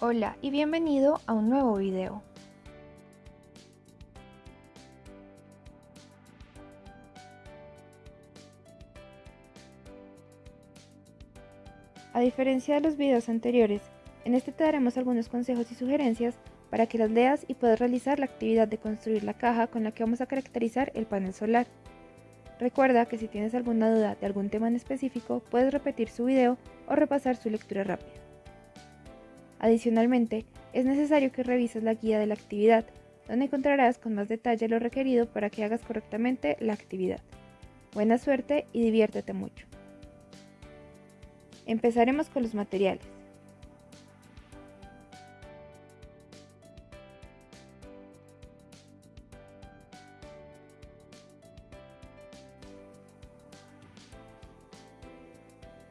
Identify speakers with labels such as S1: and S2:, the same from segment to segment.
S1: Hola y bienvenido a un nuevo video. A diferencia de los videos anteriores, en este te daremos algunos consejos y sugerencias para que las leas y puedas realizar la actividad de construir la caja con la que vamos a caracterizar el panel solar. Recuerda que si tienes alguna duda de algún tema en específico, puedes repetir su video o repasar su lectura rápida. Adicionalmente, es necesario que revises la guía de la actividad, donde encontrarás con más detalle lo requerido para que hagas correctamente la actividad. Buena suerte y diviértete mucho. Empezaremos con los materiales.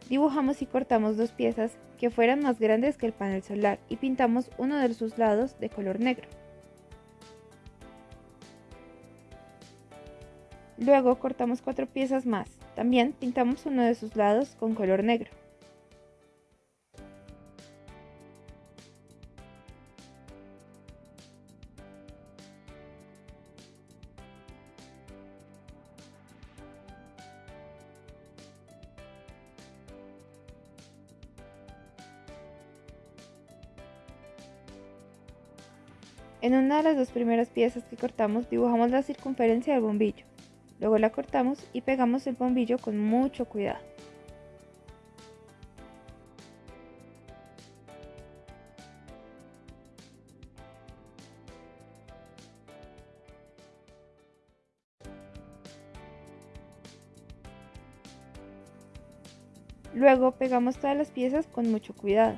S1: Dibujamos y cortamos dos piezas que fueran más grandes que el panel solar y pintamos uno de sus lados de color negro. Luego cortamos cuatro piezas más, también pintamos uno de sus lados con color negro. En una de las dos primeras piezas que cortamos dibujamos la circunferencia del bombillo. Luego la cortamos y pegamos el bombillo con mucho cuidado. Luego pegamos todas las piezas con mucho cuidado.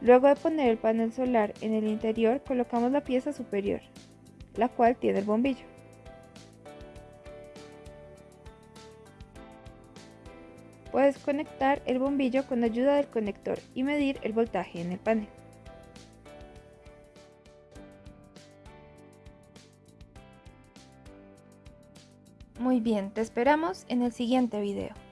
S1: Luego de poner el panel solar en el interior, colocamos la pieza superior, la cual tiene el bombillo. Puedes conectar el bombillo con ayuda del conector y medir el voltaje en el panel. Muy bien, te esperamos en el siguiente video.